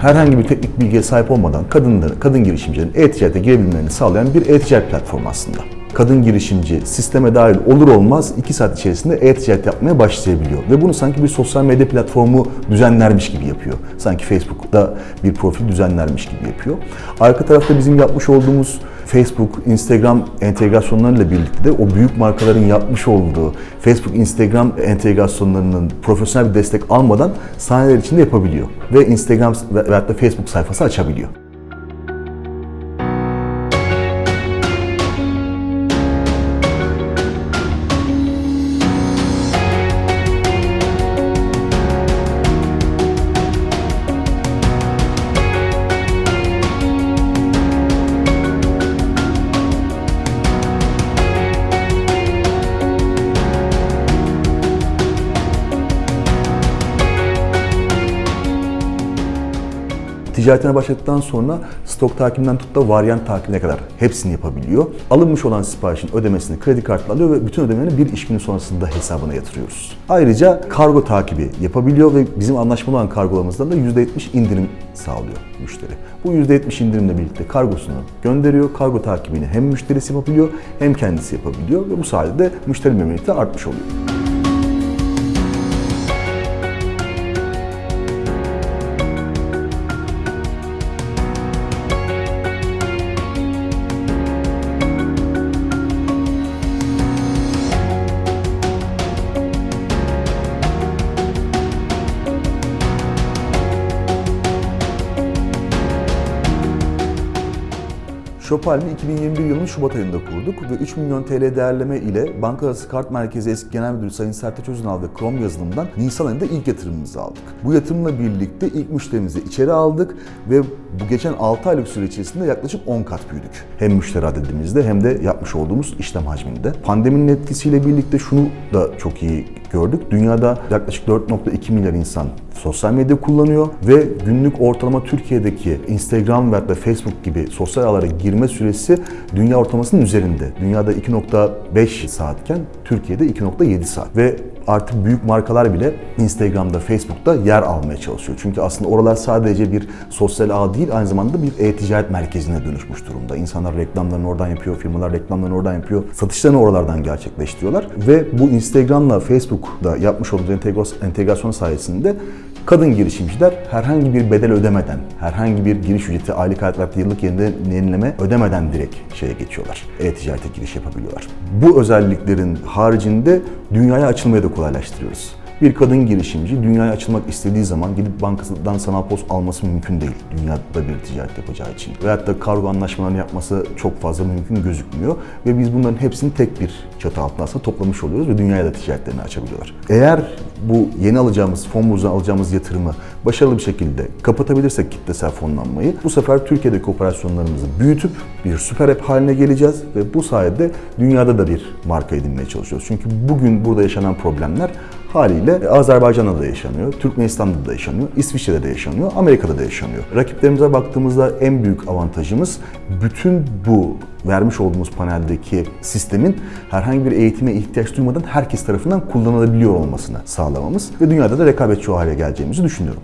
herhangi bir teknik bilgiye sahip olmadan kadınların, kadın girişimcilerin e-ticarete girebilmelerini sağlayan bir e-ticaret platformu aslında. Kadın girişimci sisteme dahil olur olmaz 2 saat içerisinde e-ticaret yapmaya başlayabiliyor. Ve bunu sanki bir sosyal medya platformu düzenlermiş gibi yapıyor. Sanki Facebook'ta bir profil düzenlermiş gibi yapıyor. Arka tarafta bizim yapmış olduğumuz Facebook, Instagram entegrasyonlarıyla birlikte de o büyük markaların yapmış olduğu Facebook, Instagram entegrasyonlarının profesyonel bir destek almadan saniyeler içinde yapabiliyor. Ve Instagram ve veyahut da Facebook sayfası açabiliyor. Ticaretine başladıktan sonra stok takibinden tut da varyant takibine kadar hepsini yapabiliyor. Alınmış olan siparişin ödemesini kredi kartla alıyor ve bütün ödemelerini bir iş günü sonrasında hesabına yatırıyoruz. Ayrıca kargo takibi yapabiliyor ve bizim anlaşmalı olan kargolarımızdan da %70 indirim sağlıyor müşteri. Bu %70 indirimle birlikte kargosunu gönderiyor. Kargo takibini hem müşterisi yapabiliyor hem kendisi yapabiliyor ve bu sayede de müşteri memnuniyeti artmış oluyor. Shopalmi 2021 yılının Şubat ayında kurduk ve 3 milyon TL değerleme ile Banka Arası Kart Merkezi Eski Genel Müdürü Sayın Sertaç Öz'ün aldığı Chrome yazılımından Nisan ayında ilk yatırımımızı aldık. Bu yatırımla birlikte ilk müşterimizi içeri aldık ve bu geçen 6 aylık süre içerisinde yaklaşık 10 kat büyüdük. Hem müşteri adedimizde hem de yapmış olduğumuz işlem hacminde. Pandeminin etkisiyle birlikte şunu da çok iyi gördük. Dünyada yaklaşık 4.2 milyar insan sosyal medya kullanıyor ve günlük ortalama Türkiye'deki Instagram ve Facebook gibi sosyal ağlara girme süresi dünya ortalamasının üzerinde. Dünyada 2.5 saatken Türkiye'de 2.7 saat ve artık büyük markalar bile Instagram'da, Facebook'ta yer almaya çalışıyor. Çünkü aslında oralar sadece bir sosyal ağ değil, aynı zamanda bir e-ticaret merkezine dönüşmüş durumda. İnsanlar reklamlarını oradan yapıyor, firmalar reklamlarını oradan yapıyor, satışlarını oralardan gerçekleştiriyorlar. Ve bu Instagram'la Facebook'da yapmış olduğumuz entegrasyon sayesinde kadın girişimciler herhangi bir bedel ödemeden, herhangi bir giriş ücreti, aylık hayat yıllık yenileme ödemeden direkt şeye geçiyorlar. E-ticarete giriş yapabiliyorlar. Bu özelliklerin haricinde dünyaya açılmayı da kolaylaştırıyoruz. Bir kadın girişimci dünyaya açılmak istediği zaman gidip bankasından sanal post alması mümkün değil. Dünyada bir ticaret yapacağı için. Veyahut da kargo anlaşmalarını yapması çok fazla mümkün gözükmüyor. Ve biz bunların hepsini tek bir çatı altında aslında toplamış oluyoruz ve dünyaya da ticaretlerini açabiliyorlar. Eğer bu yeni alacağımız, fon buzuna alacağımız yatırımı başarılı bir şekilde kapatabilirsek kitlesel fonlanmayı, bu sefer Türkiye'deki operasyonlarımızı büyütüp bir süper app haline geleceğiz ve bu sayede dünyada da bir marka edinmeye çalışıyoruz. Çünkü bugün burada yaşanan problemler haliyle Azerbaycan'da da yaşanıyor, Türkmenistan'da da yaşanıyor, İsviçre'de de yaşanıyor, Amerika'da da yaşanıyor. Rakiplerimize baktığımızda en büyük avantajımız bütün bu vermiş olduğumuz paneldeki sistemin herhangi bir eğitime ihtiyaç duymadan herkes tarafından kullanılabiliyor olmasını sağlamamız ve dünyada da rekabetçi hale geleceğimizi düşünüyorum.